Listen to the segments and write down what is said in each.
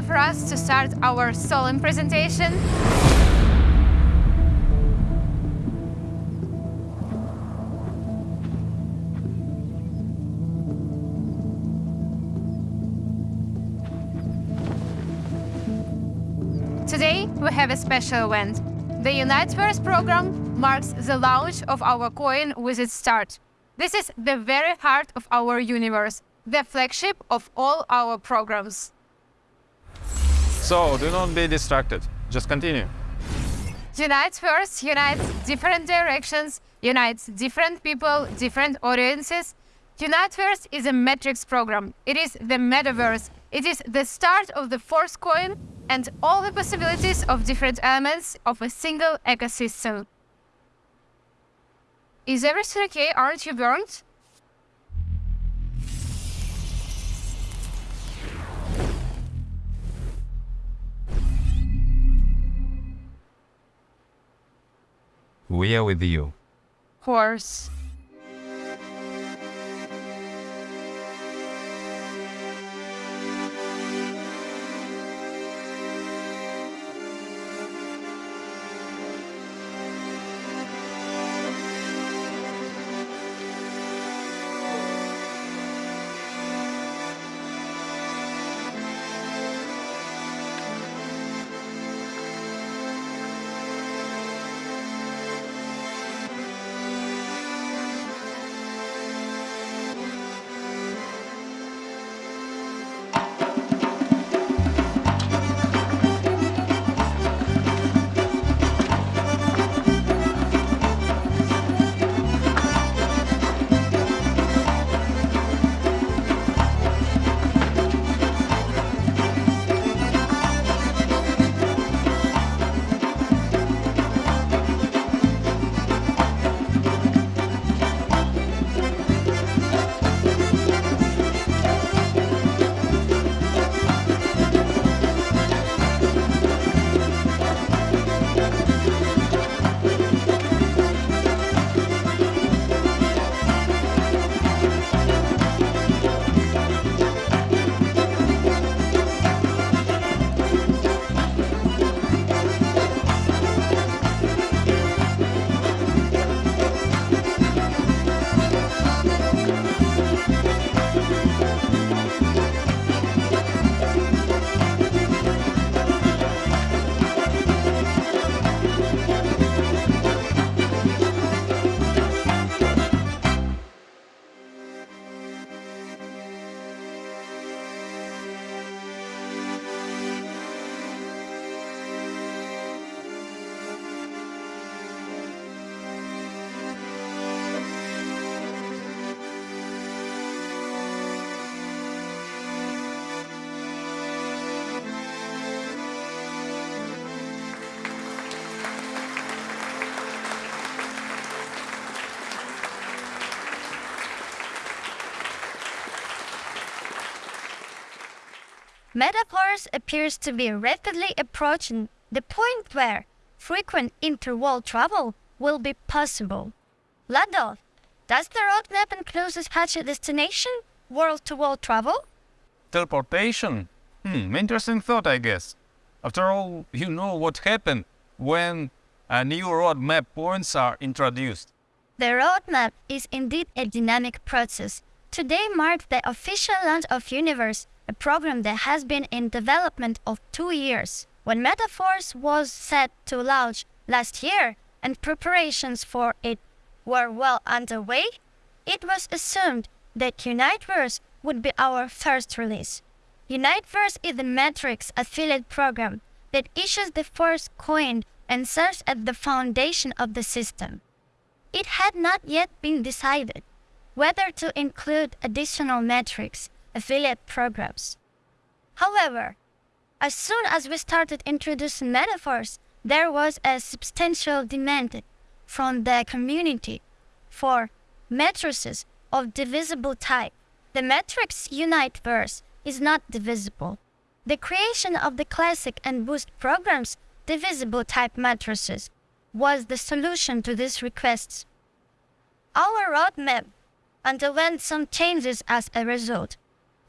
time for us to start our solemn presentation. Today, we have a special event. The Uniteverse program marks the launch of our coin with its start. This is the very heart of our universe, the flagship of all our programs. So, do not be distracted. Just continue. Uniteverse unites different directions, unites different people, different audiences. Uniteverse is a metrics program. It is the metaverse. It is the start of the fourth coin and all the possibilities of different elements of a single ecosystem. Is everything okay? Aren't you burned? We are with you. Horse. Metaverse appears to be rapidly approaching the point where frequent interworld travel will be possible. Lado, does the roadmap include such a destination, world-to-world travel? Teleportation? Hmm, interesting thought, I guess. After all, you know what happened when a new roadmap points are introduced. The roadmap is indeed a dynamic process. Today marked the official launch of Uniteverse, a program that has been in development of two years. When Metaverse was set to launch last year and preparations for it were well underway, it was assumed that Uniteverse would be our first release. Uniteverse is the Matrix affiliate program that issues the first coin and serves as the foundation of the system. It had not yet been decided whether to include additional metrics affiliate programs. However, as soon as we started introducing Metaforce, there was a substantial demand from the community for matrices of divisible type. The matrix Uniteverse is not divisible. The creation of the classic and boost programs divisible type matrices was the solution to these requests. Our roadmap underwent some changes as a result,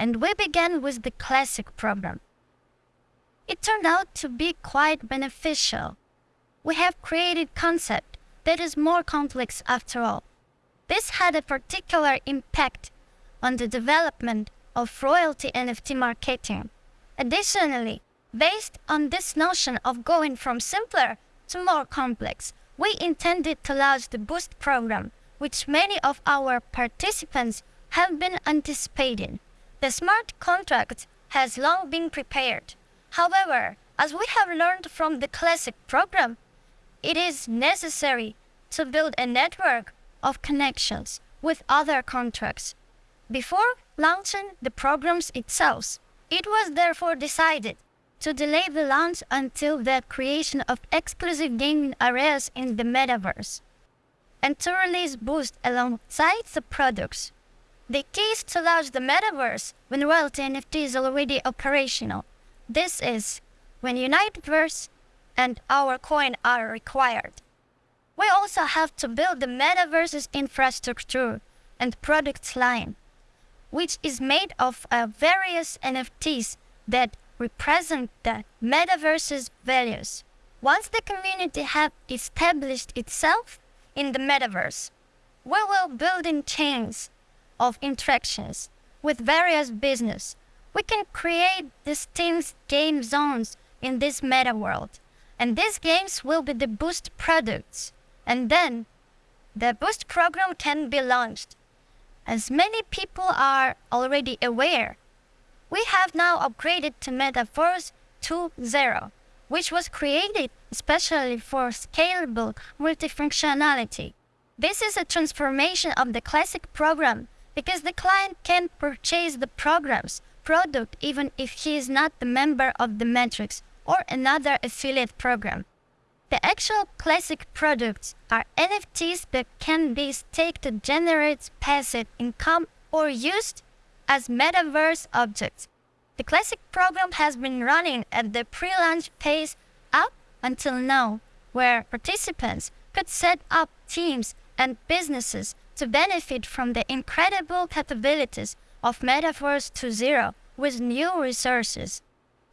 and we began with the classic program. It turned out to be quite beneficial. We have created concept that is more complex after all. This had a particular impact on the development of royalty NFT marketing. Additionally, based on this notion of going from simpler to more complex, we intended to launch the Boost program, which many of our participants have been anticipating. The smart contract has long been prepared. However, as we have learned from the classic program, it is necessary to build a network of connections with other contracts. Before launching the programs itself, it was therefore decided to delay the launch until the creation of exclusive gaming areas in the metaverse and to release Boost alongside the products. The is to launch the metaverse when royalty NFT is already operational. This is when Uniteverse and our coin are required. We also have to build the metaverse's infrastructure and products line, which is made of uh, various NFTs that represent the metaverse's values. Once the community have established itself in the metaverse, we will build in chains of interactions with various business. We can create distinct game zones in this meta world, and these games will be the boost products. And then the boost program can be launched. As many people are already aware, we have now upgraded to Metaverse 2.0, which was created especially for scalable multifunctionality. This is a transformation of the classic program because the client can purchase the program's product even if he is not the member of the Matrix or another affiliate program. The actual classic products are NFTs that can be staked to generate passive income or used as metaverse objects. The classic program has been running at the pre-launch phase up until now, where participants could set up teams and businesses to benefit from the incredible capabilities of Metaverse 2.0 with new resources.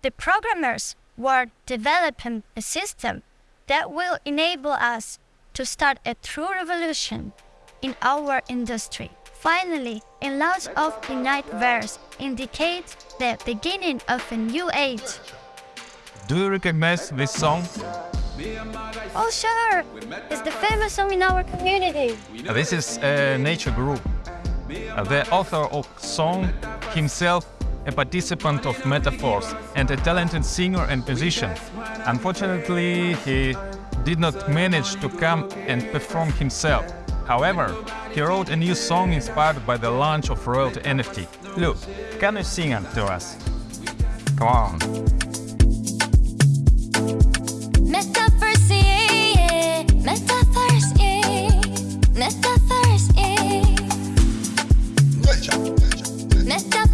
The programmers were developing a system that will enable us to start a true revolution in our industry. Finally, a launch of Uniteverse indicates the beginning of a new age. Do you recognize this song? Oh sure, it's the famous song in our community. Uh, This is a nature group. Uh, The author of song himself a participant of Metaforce and a talented singer and musician. Unfortunately, he did not manage to come and perform himself. However, he wrote a new song inspired by the launch of Royalty NFT. Look, can you sing it to us? Come on. Metaverse. Metaverse,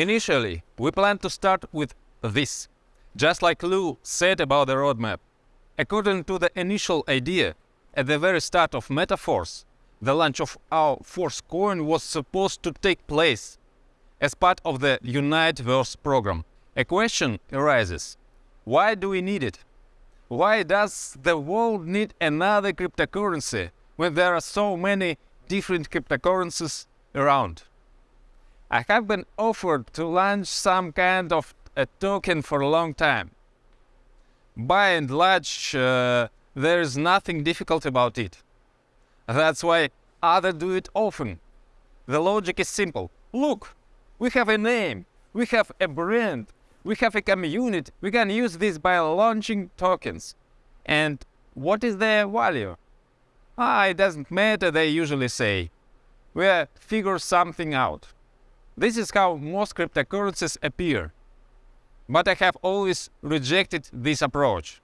Initially, we plan to start with this, just like Lou said about the roadmap. According to the initial idea, at the very start of Metaforce, the launch of our Force coin was supposed to take place as part of the Uniteverse program. A question arises why do we need it? Why does the world need another cryptocurrency when there are so many different cryptocurrencies around? I have been offered to launch some kind of a token for a long time. By and large, uh, there is nothing difficult about it. That's why others do it often. The logic is simple. Look, we have a name, we have a brand, we have a community. We can use this by launching tokens. And what is their value? Ah, it doesn't matter, they usually say. We'll figure something out. This is how most cryptocurrencies appear. But I have always rejected this approach.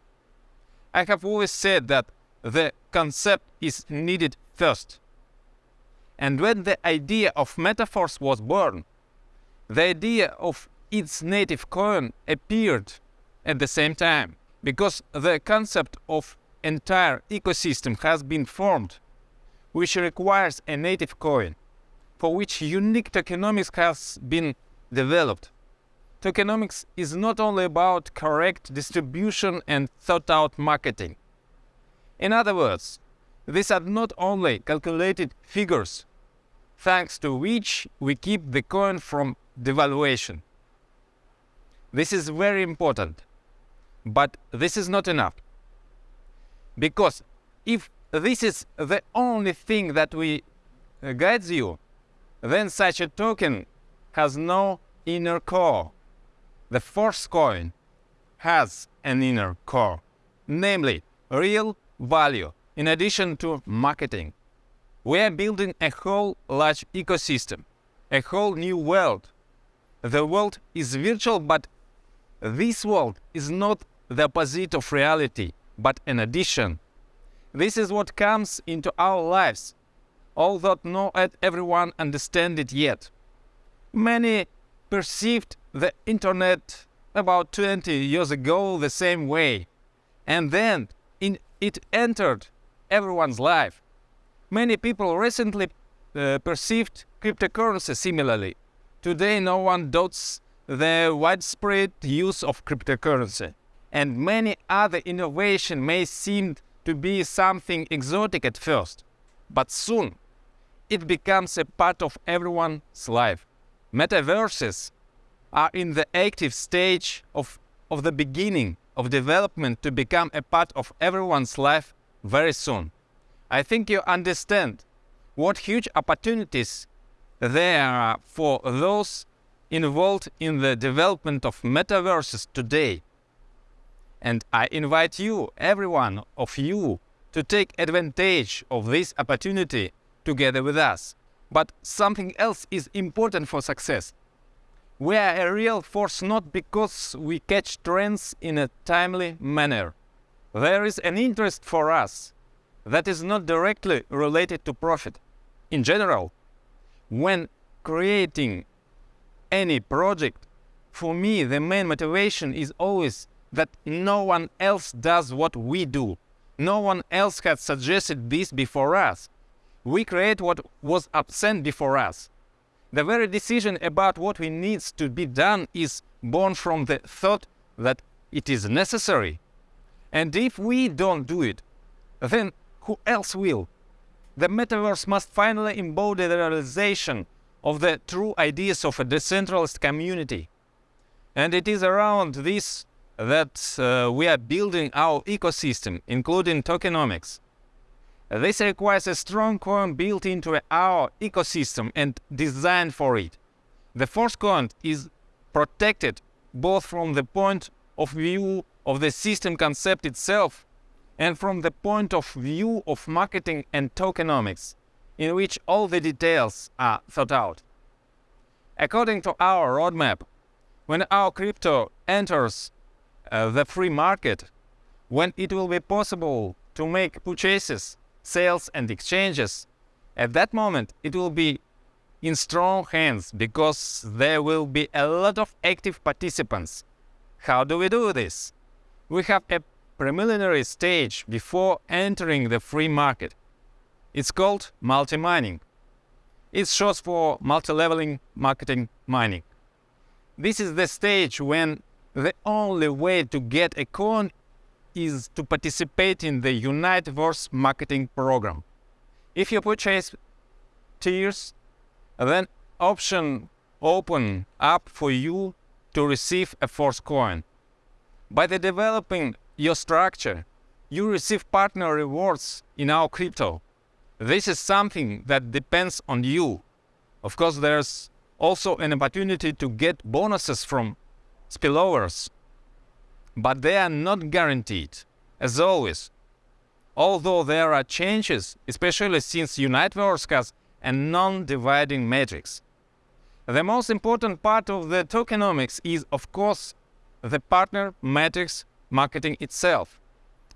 I have always said that the concept is needed first. And when the idea of Metaforce was born, the idea of its native coin appeared at the same time because the concept of entire ecosystem has been formed which requires a native coin for which unique tokenomics has been developed. Tokenomics is not only about correct distribution and thought out marketing. In other words, these are not only calculated figures, thanks to which we keep the coin from devaluation. This is very important. But this is not enough. Because if this is the only thing that we uh, guides you, then such a token has no inner core. The Force coin has an inner core, namely real value in addition to marketing. We are building a whole large ecosystem, a whole new world. The world is virtual but this world is not the opposite of reality, but an addition. This is what comes into our lives, although not everyone understand it yet. Many perceived the internet about 20 years ago the same way, and then in, it entered everyone's life. Many people recently uh, perceived cryptocurrency similarly. Today, no one doubts the widespread use of cryptocurrency and many other innovations may seem to be something exotic at first, but soon it becomes a part of everyone's life. Metaverses are in the active stage of, of the beginning of development to become a part of everyone's life very soon. I think you understand what huge opportunities there are for those involved in the development of metaverses today. And I invite you, everyone of you, to take advantage of this opportunity together with us. But something else is important for success. We are a real force not because we catch trends in a timely manner. There is an interest for us that is not directly related to profit. In general, when creating any project, for me, the main motivation is always that no one else does what we do. No one else has suggested this before us. We create what was absent before us. The very decision about what we needs to be done is born from the thought that it is necessary. And if we don't do it, then who else will? The metaverse must finally embody the realization of the true ideas of a decentralized community. And it is around this that uh, we are building our ecosystem, including tokenomics. This requires a strong coin built into our ecosystem and designed for it. The Force coin is protected both from the point of view of the system concept itself and from the point of view of marketing and tokenomics in which all the details are thought out. According to our roadmap, when our crypto enters uh, the free market, when it will be possible to make purchases, sales and exchanges, at that moment it will be in strong hands because there will be a lot of active participants. How do we do this? We have a preliminary stage before entering the free market. It's called multi-mining. It's short for multi-leveling marketing mining. This is the stage when the only way to get a coin is to participate in the Unite Uniteverse marketing program. If you purchase tiers, then option open up for you to receive a force coin. By the developing your structure, you receive partner rewards in our crypto. This is something that depends on you. Of course, there's also an opportunity to get bonuses from spillovers, but they are not guaranteed. As always, although there are changes, especially since Uniteverse has a non-dividing matrix. The most important part of the tokenomics is, of course, the partner matrix marketing itself.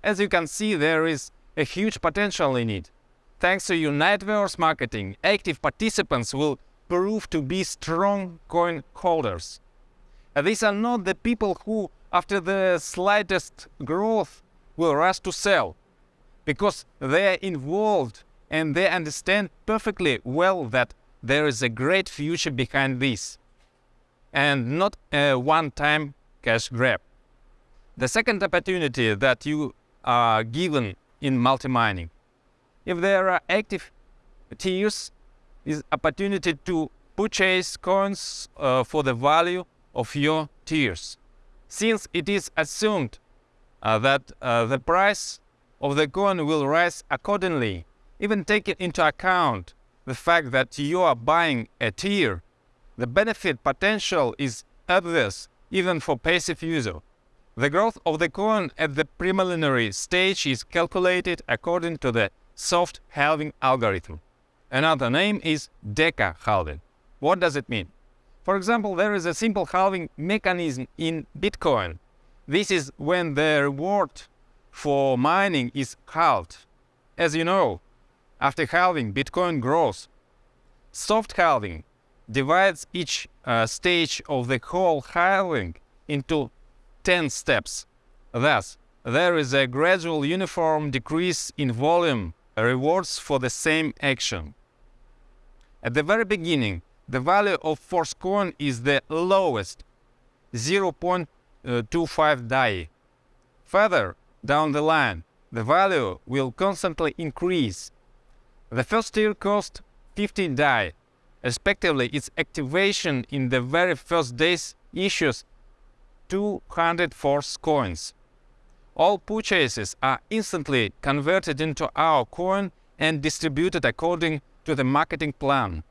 As you can see, there is a huge potential in it. Thanks to Uniteverse marketing, active participants will prove to be strong coin holders. These are not the people who, after the slightest growth, will rush to sell, because they are involved and they understand perfectly well that there is a great future behind this, and not a one-time cash grab. The second opportunity that you are given in multi-mining, if there are active tiers, is opportunity to purchase coins uh, for the value of your tiers. Since it is assumed uh, that uh, the price of the coin will rise accordingly, even taking into account the fact that you are buying a tier, the benefit potential is obvious even for passive user. The growth of the coin at the preliminary stage is calculated according to the soft halving algorithm. Another name is Deca halving. What does it mean? For example, there is a simple halving mechanism in Bitcoin. This is when the reward for mining is halved. As you know, after halving, Bitcoin grows. Soft halving divides each uh, stage of the whole halving into 10 steps. Thus, there is a gradual uniform decrease in volume rewards for the same action. At the very beginning, the value of force coin is the lowest, 0.25 DAI. Further down the line, the value will constantly increase. The first tier cost 15 DAI. Respectively, its activation in the very first days issues 200 force coins. All purchases are instantly converted into our coin and distributed according to the marketing plan.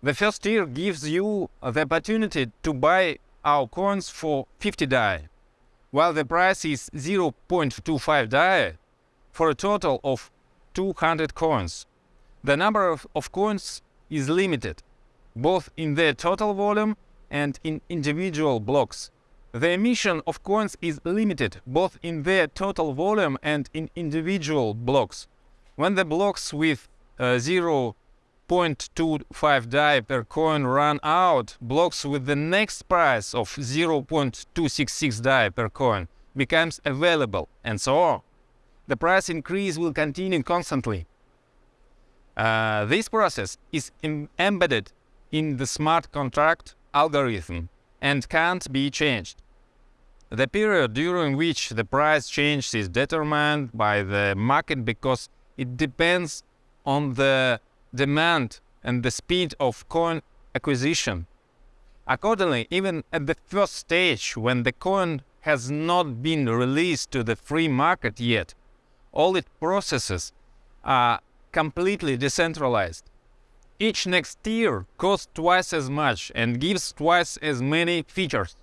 The first tier gives you the opportunity to buy our coins for 50 DAI, while the price is 0.25 DAI for a total of 200 coins. The number of, of coins is limited, both in their total volume and in individual blocks. The emission of coins is limited both in their total volume and in individual blocks. When the blocks with uh, 0.25 DAI per coin run out, blocks with the next price of 0.266 DAI per coin becomes available, and so on. The price increase will continue constantly. Uh, this process is embedded in the smart contract algorithm and can't be changed. The period during which the price change is determined by the market because it depends on the demand and the speed of coin acquisition. Accordingly, even at the first stage, when the coin has not been released to the free market yet, all its processes are completely decentralized. Each next tier costs twice as much and gives twice as many features.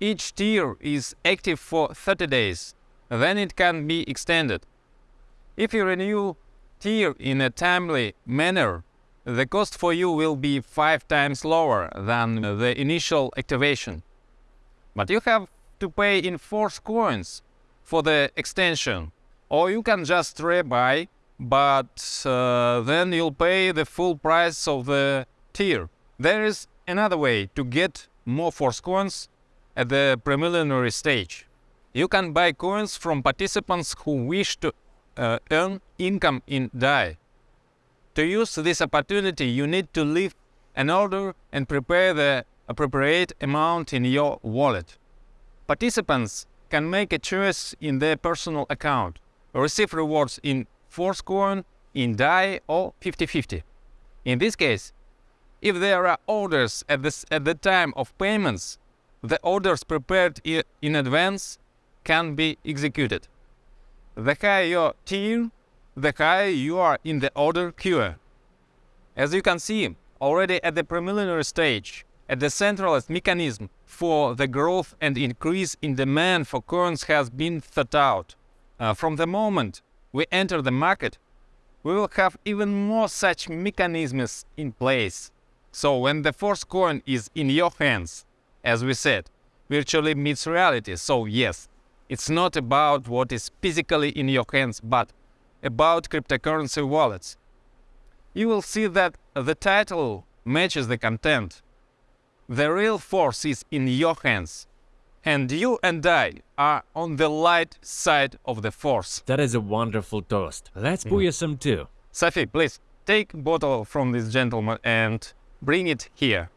Each tier is active for 30 days, then it can be extended. If you renew tier in a timely manner, the cost for you will be 5 times lower than the initial activation. But you have to pay in force coins for the extension, or you can just rebuy, but uh, then you'll pay the full price of the tier. There is another way to get more force coins at the preliminary stage. You can buy coins from participants who wish to uh, earn income in DAI. To use this opportunity, you need to leave an order and prepare the appropriate amount in your wallet. Participants can make a choice in their personal account, receive rewards in Force Coin, in DAI, or 50-50. In this case, if there are orders at, this, at the time of payments, the orders prepared in advance can be executed. The higher your tier, the higher you are in the order queue. As you can see, already at the preliminary stage, a decentralized mechanism for the growth and increase in demand for coins has been thought out. Uh, from the moment we enter the market, we will have even more such mechanisms in place. So when the force coin is in your hands, as we said, virtually meets reality. So yes, it's not about what is physically in your hands, but about cryptocurrency wallets. You will see that the title matches the content. The real force is in your hands, and you and I are on the light side of the force. That is a wonderful toast. Let's booyah some too. Safi, please take bottle from this gentleman and bring it here.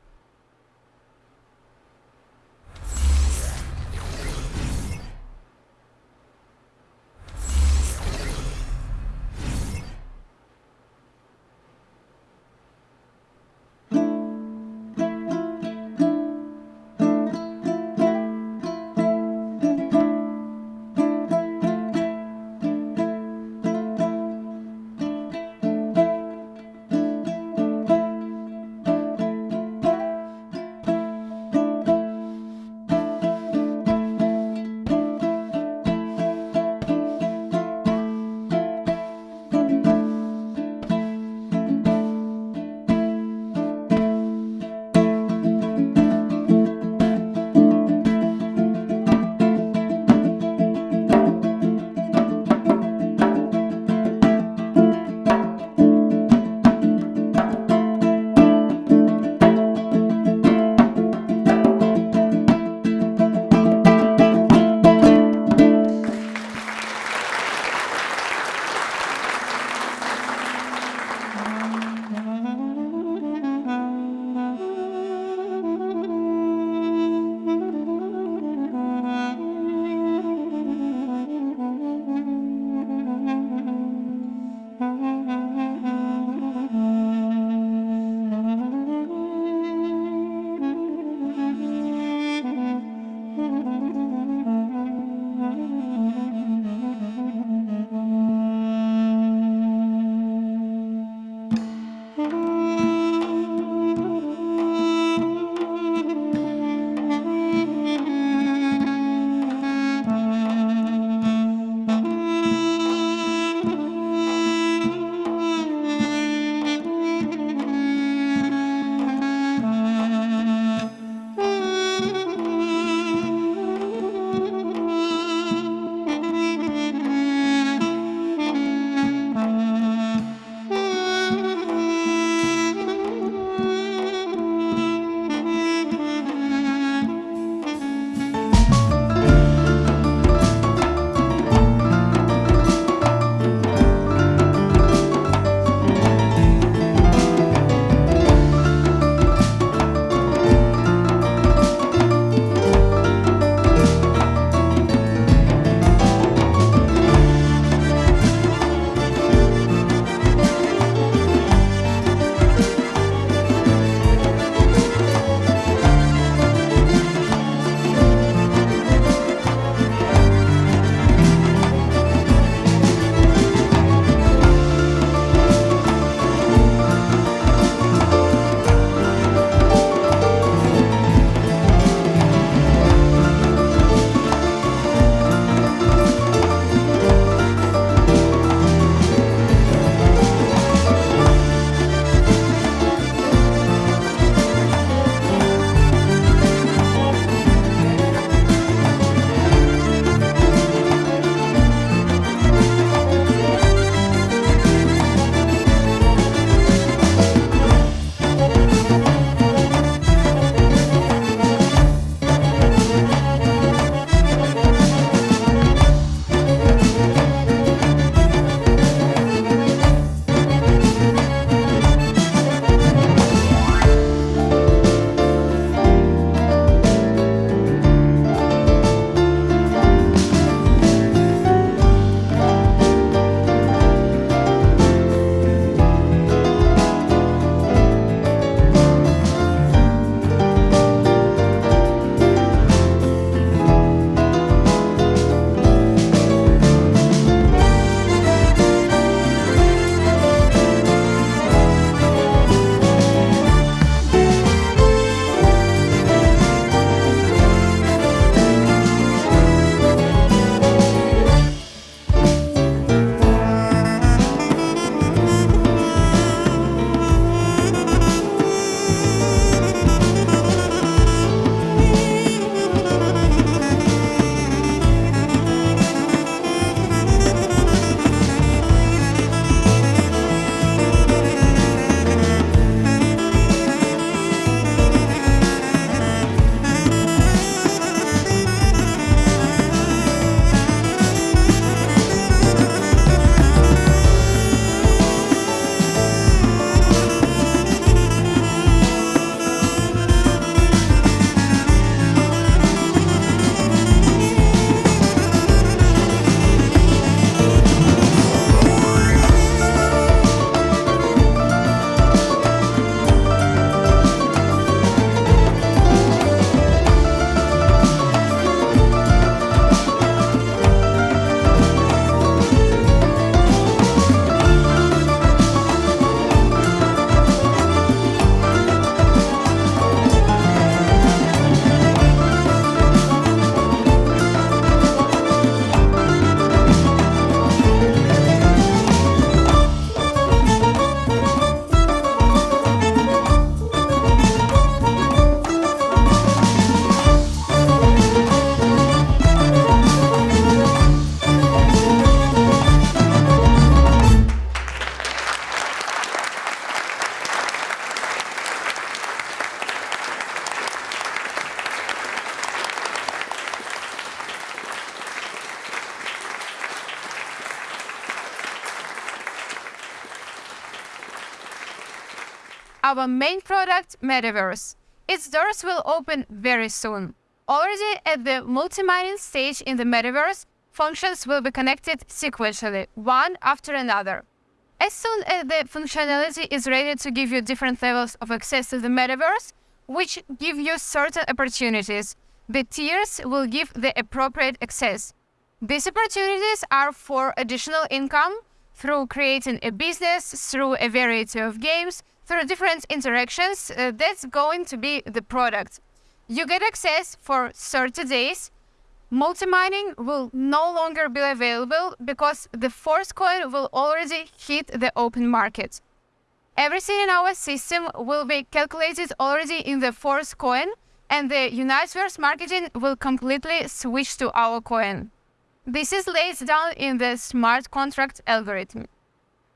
Our main product, Metaverse. Its doors will open very soon. Already at the multi-mining stage in the Metaverse, functions will be connected sequentially, one after another. As soon as the functionality is ready to give you different levels of access to the Metaverse, which give you certain opportunities, the tiers will give the appropriate access. These opportunities are for additional income through creating a business, through a variety of games, through different interactions. uh, that's going to be the product. You get access for 30 days. Multi-mining will no longer be available because the Force coin will already hit the open market. Everything in our system will be calculated already in the Force coin, and the Uniteverse marketing will completely switch to our coin. This is laid down in the smart contract algorithm.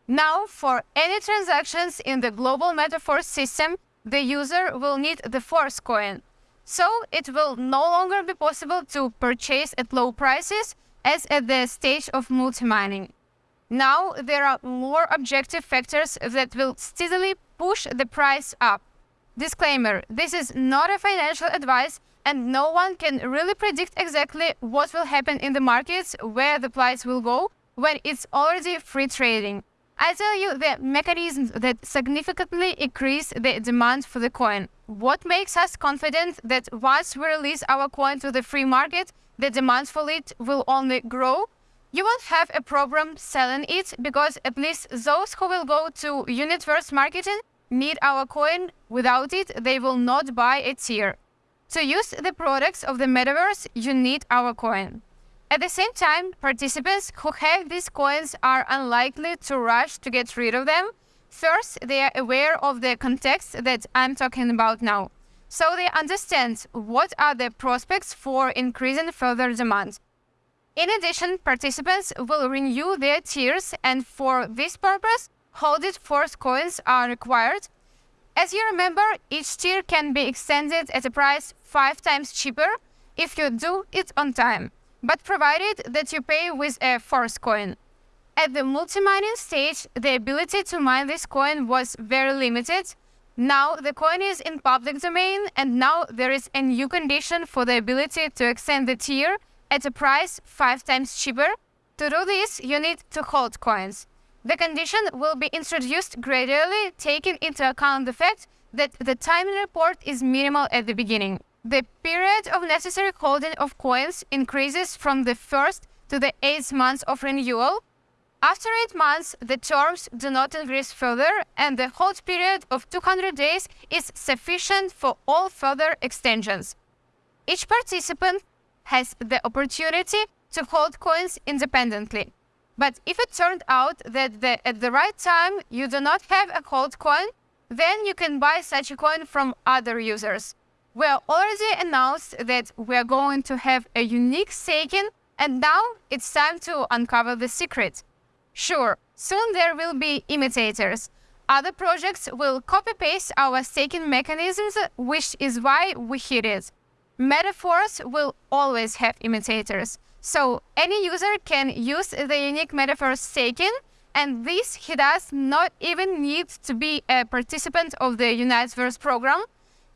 Now, for any transactions in the global Metaforce system, the user will need the Force coin. So it will no longer be possible to purchase at low prices as at the stage of multi-mining. Now there are more objective factors that will steadily push the price up. Disclaimer this is not a financial advice, and no one can really predict exactly what will happen in the markets, where the price will go when it's already free trading. I tell you the mechanisms that significantly increase the demand for the coin. What makes us confident that once we release our coin to the free market, the demand for it will only grow? You won't have a problem selling it because at least those who will go to Uniteverse marketing need our coin. Without it, they will not buy a tier. To use the products of the metaverse, you need our coin. At the same time, participants who have these coins are unlikely to rush to get rid of them. First, they are aware of the context that I'm talking about now. So they understand what are the prospects for increasing further demand. In addition, participants will renew their tiers, and for this purpose, holded force coins are required. As you remember, each tier can be extended at a price five times cheaper if you do it on time, but provided that you pay with a force coin. At the multi-mining stage, the ability to mine this coin was very limited. Now the coin is in public domain, and now there is a new condition for the ability to extend the tier at a price five times cheaper. To do this, you need to hold coins. The condition will be introduced gradually, taking into account the fact that the time report is minimal at the beginning. The period of necessary holding of coins increases from the first to the eighth month of renewal. After eight months, the terms do not increase further, and the hold period of 200 days is sufficient for all further extensions. Each participant has the opportunity to hold coins independently. But if it turned out that the, at the right time you do not have a hold coin, then you can buy such a coin from other users. We already announced that we are going to have a unique staking, and now it's time to uncover the secret. Sure, soon there will be imitators. Other projects will copy paste our staking mechanisms, which is why we hit it. Metaforce will always have imitators. So any user can use the unique Metaforce staking, and this he does not even need to be a participant of the Uniteverse program.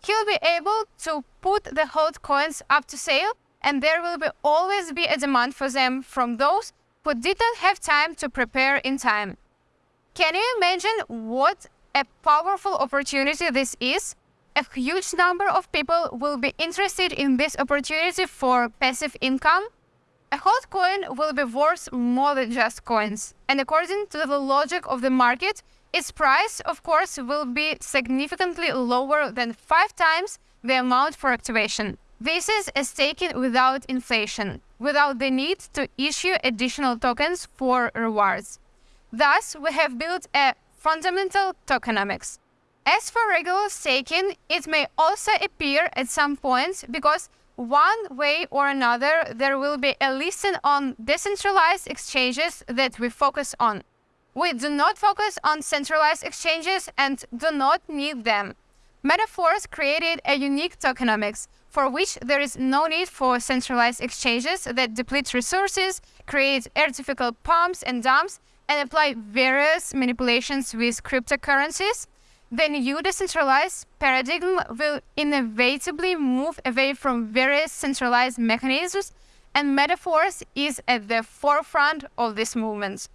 He'll be able to put the hot coins up to sale, and there will be always be a demand for them from those who didn't have time to prepare in time. Can you imagine what a powerful opportunity this is? A huge number of people will be interested in this opportunity for passive income. A hot coin will be worth more than just coins, and according to the logic of the market, its price, of course, will be significantly lower than five times the amount for activation. This is a staking without inflation, without the need to issue additional tokens for rewards. Thus, we have built a fundamental tokenomics. As for regular staking, it may also appear at some points because one way or another there will be a listing on decentralized exchanges that we focus on. We do not focus on centralized exchanges and do not need them. Metaforce created a unique tokenomics for which there is no need for centralized exchanges that deplete resources, create artificial pumps and dumps, and apply various manipulations with cryptocurrencies. the new decentralized paradigm will inevitably move away from various centralized mechanisms, and Metaforce is at the forefront of this movement.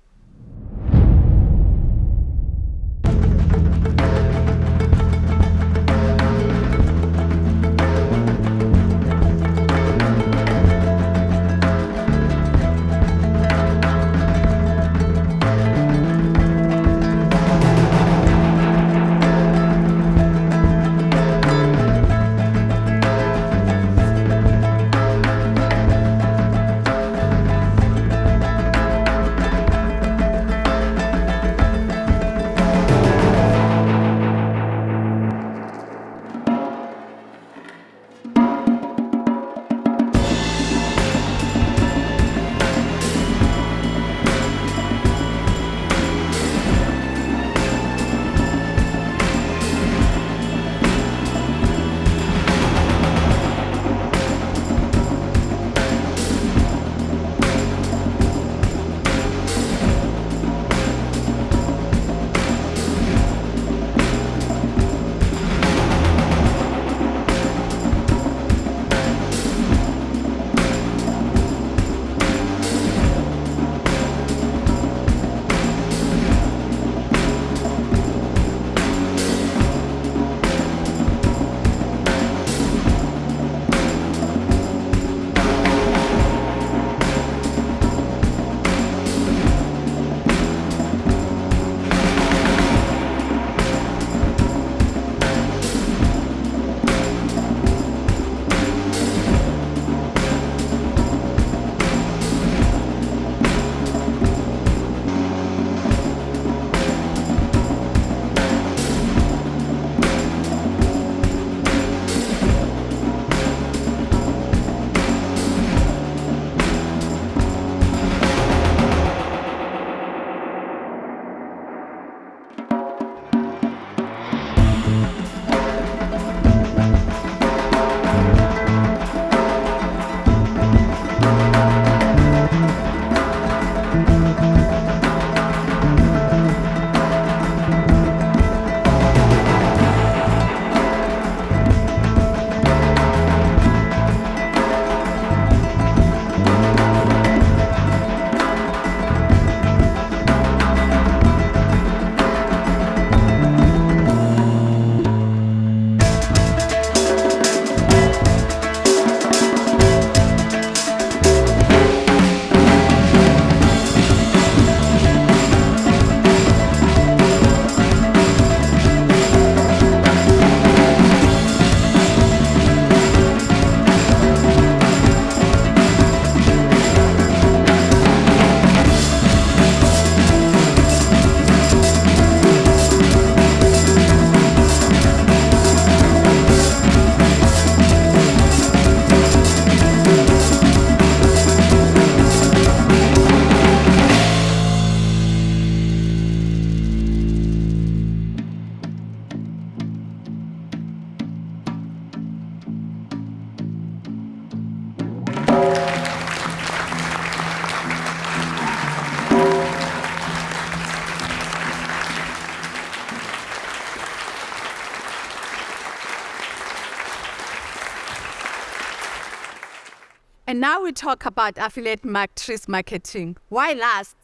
Now we talk about affiliate matrix marketing. Why last?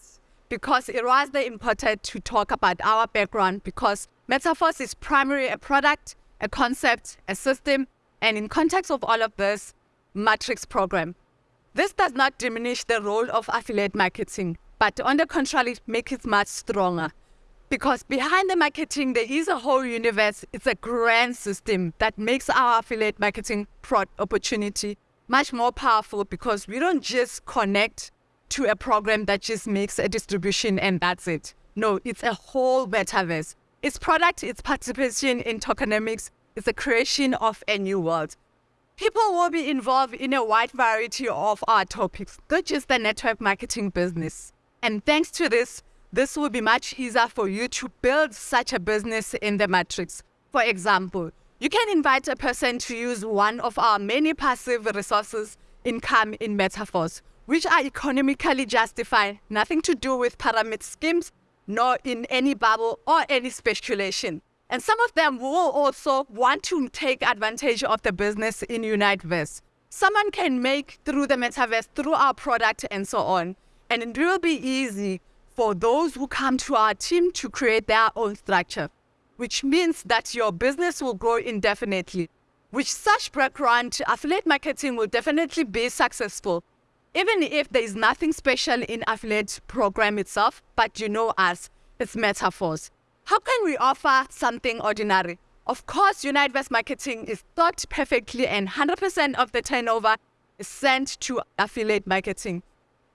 Because it was the important to talk about our background because Metaforce is primarily a product, a concept, a system, and in context of all of this, matrix program. This does not diminish the role of affiliate marketing, but on the contrary, make it much stronger. Because behind the marketing, there is a whole universe. It's a grand system that makes our affiliate marketing opportunity much more powerful because we don't just connect to a program that just makes a distribution and that's it. No, it's a whole metaverse. It's product, it's participation in tokenomics, it's the creation of a new world. People will be involved in a wide variety of our topics, not just the network marketing business. And thanks to this, this will be much easier for you to build such a business in the matrix. For example, you can invite a person to use one of our many passive resources income in Metaforce, which are economically justified, nothing to do with pyramid schemes, nor in any bubble or any speculation. And some of them will also want to take advantage of the business in Uniteverse. Someone can make through the metaverse, through our product, and so on. And it will be easy for those who come to our team to create their own structure, which means that your business will grow indefinitely. With such background, affiliate marketing will definitely be successful, even if there is nothing special in affiliate program itself, but you know us, it's Metaforce. How can we offer something ordinary? Of course, Uniteverse marketing is thought perfectly and 100% of the turnover is sent to affiliate marketing.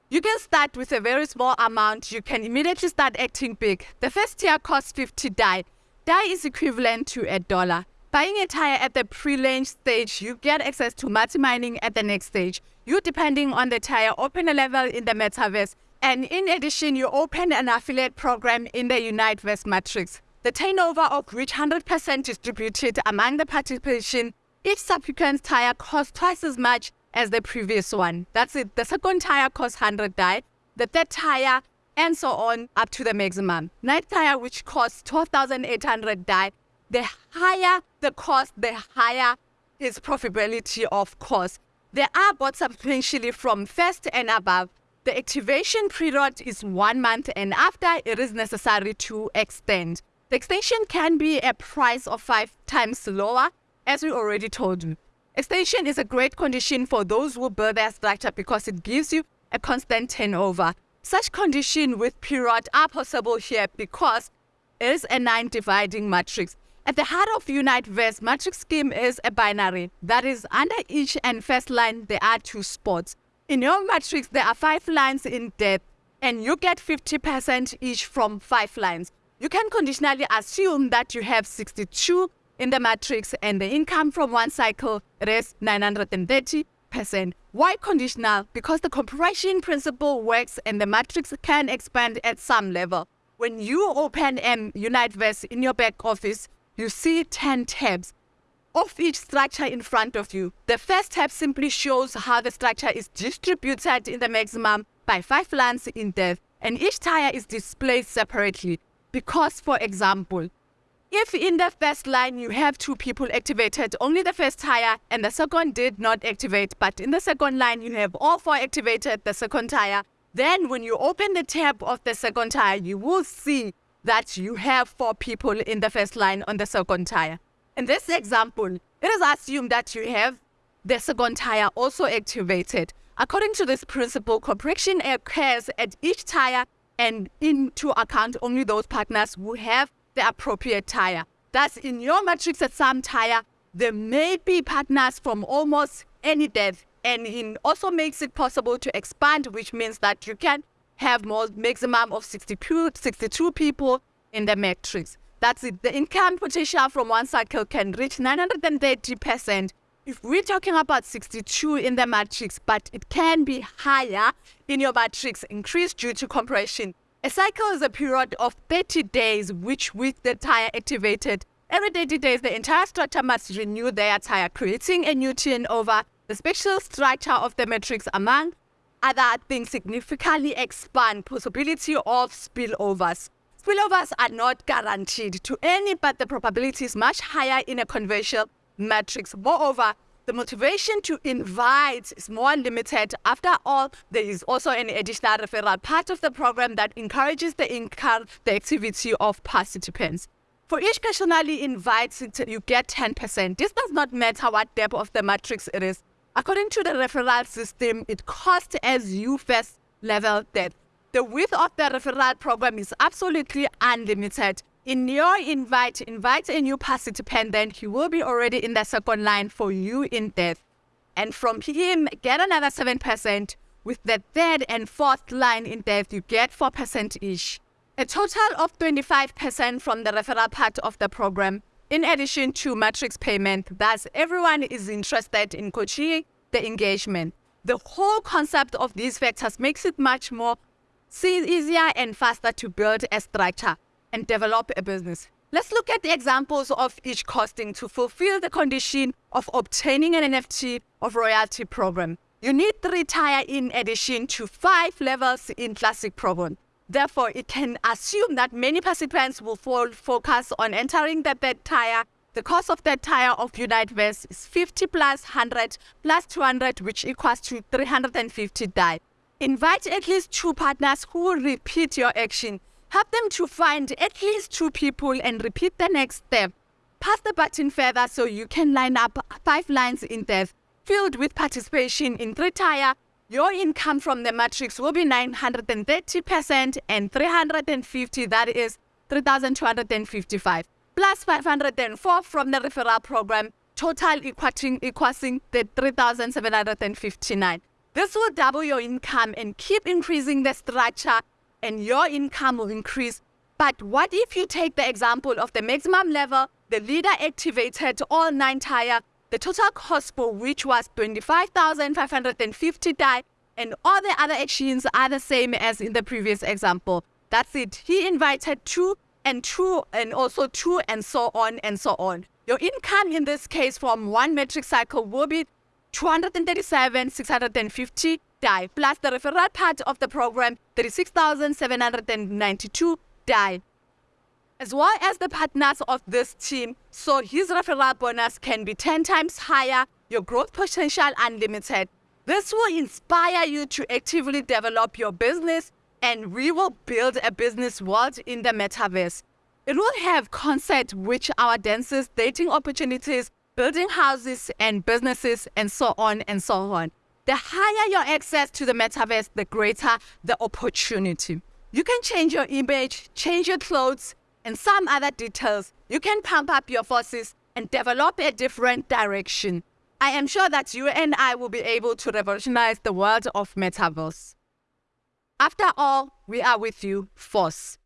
You can start with a very small amount. You can immediately start acting big. The first tier costs 50 DAI. DAI is equivalent to a dollar. Buying a tire at the pre-launch stage, you get access to multi-mining at the next stage. You, depending on the tire, open a level in the metaverse. And in addition, you open an affiliate program in the Uniteverse matrix. The turnover of which 100% distributed among the participation. Each subsequent tire costs twice as much as the previous one. That's it. The second tire costs 100 DAI. The third tire and so on up to the maximum. Night tire, which costs 12,800 DAI. The higher the cost, the higher its profitability, of course. There are bots substantially from first and above. The activation period is one month, and after it is necessary to extend. The extension can be a price of five times lower, as we already told you. Extension is a great condition for those who build their structure because it gives you a constant turnover. Such condition with period are possible here because it is a nine dividing matrix. At the heart of Uniteverse, matrix scheme is a binary. That is, under each and first line, there are two spots. In your matrix, there are five lines in depth, and you get 50% each from five lines. You can conditionally assume that you have 62 in the matrix and the income from one cycle is 930%. Why conditional? Because the compression principle works and the matrix can expand at some level. When you open M Uniteverse in your back office, you see 10 tabs of each structure in front of you. The first tab simply shows how the structure is distributed in the maximum by five lines in depth, and each tire is displayed separately. Because, for example, if in the first line you have two people activated, only the first tire and the second did not activate, but in the second line you have all four activated, the second tire, then when you open the tab of the second tire, you will see that you have four people in the first line on the second tire. In this example, it is assumed that you have the second tire also activated. According to this principle, compression occurs at each tire and into account only those partners who have the appropriate tire. Thus, in your matrix at some tire, there may be partners from almost any depth, and it also makes it possible to expand, which means that you can have more maximum of 62, 62 people in the matrix. That's it. The income potential from one cycle can reach 930%. If we're talking about 62 in the matrix, but it can be higher in your matrix, increased due to compression. A cycle is a period of 30 days, which with the tire activated, every 30 days the entire structure must renew their tire, creating a new turnover. The spatial structure of the matrix, among other things, significantly expand possibility of spillovers. Spillovers are not guaranteed to any, but the probability is much higher in a conventional matrix. Moreover, the motivation to invite is more limited. After all, there is also an additional referral part of the program that encourages the the activity of participants. For each personally invited, you get 10%. This does not matter what depth of the matrix it is. According to the referral system, it costs as you first level depth. The width of the referral program is absolutely unlimited. In your invite, invite a new participant, then he will be already in the second line for you in depth. And from him, get another 7%. With the third and fourth line in depth, you get 4% each. A total of 25% from the referral part of the program, in addition to matrix payment. Thus, everyone is interested in coaching the engagement. The whole concept of these factors makes it much more easier and faster to build a structure and develop a business. Let's look at the examples of each costing to fulfill the condition of obtaining an NFT of royalty program. You need three tire in addition to five levels in classic program. Therefore, it can assume that many participants will fall, focus on entering the third tier. The cost of that tier of UniteVerse is 50 plus 100 plus 200, which equals to 350 DAI. Invite at least two partners who will repeat your action. Help them to find at least two people and repeat the next step. Pass the button further so you can line up five lines in depth filled with participation in three tier. Your income from the matrix will be 930% and 350, that is 3,255, plus 504 from the referral program, total equating, equating the 3,759. This will double your income and keep increasing the structure, and your income will increase. But what if you take the example of the maximum level, the leader activated all nine tier, the total cost for which was 25,550 DAI, and all the other actions are the same as in the previous example. That's it. He invited two and two and also two and so on and so on. Your income in this case from one metric cycle will be 237 650 DAI plus the referral part of the program 36,792 DAI as well as the partners of this team, so his referral bonus can be 10 times higher, your growth potential unlimited. This will inspire you to actively develop your business, and we will build a business world in the metaverse. It will have concept which our dancers, dating opportunities, building houses and businesses, and so on and so on. The higher your access to the metaverse, the greater the opportunity. You can change your image, change your clothes, and some other details, you can pump up your forces and develop a different direction. I am sure that you and I will be able to revolutionize the world of metaverse. After all, we are with you, Force.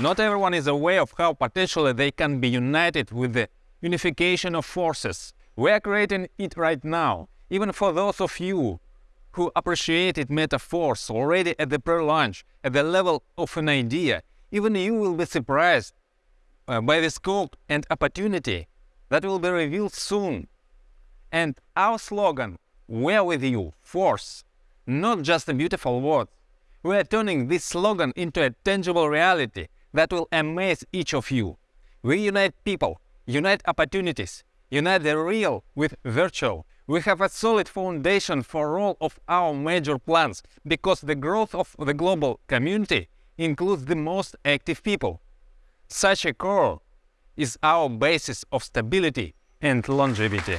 Not everyone is aware of how potentially they can be united with the unification of forces. We are creating it right now, even for those of you who appreciated Metaforce already at the pre-launch, at the level of an idea, even you will be surprised uh, by the scope and opportunity that will be revealed soon. And our slogan, We're with you, force, not just a beautiful word. We are turning this slogan into a tangible reality that will amaze each of you. We unite people, unite opportunities, unite the real with virtual. We have a solid foundation for all of our major plans because the growth of the global community includes the most active people. Such a core is our basis of stability and longevity.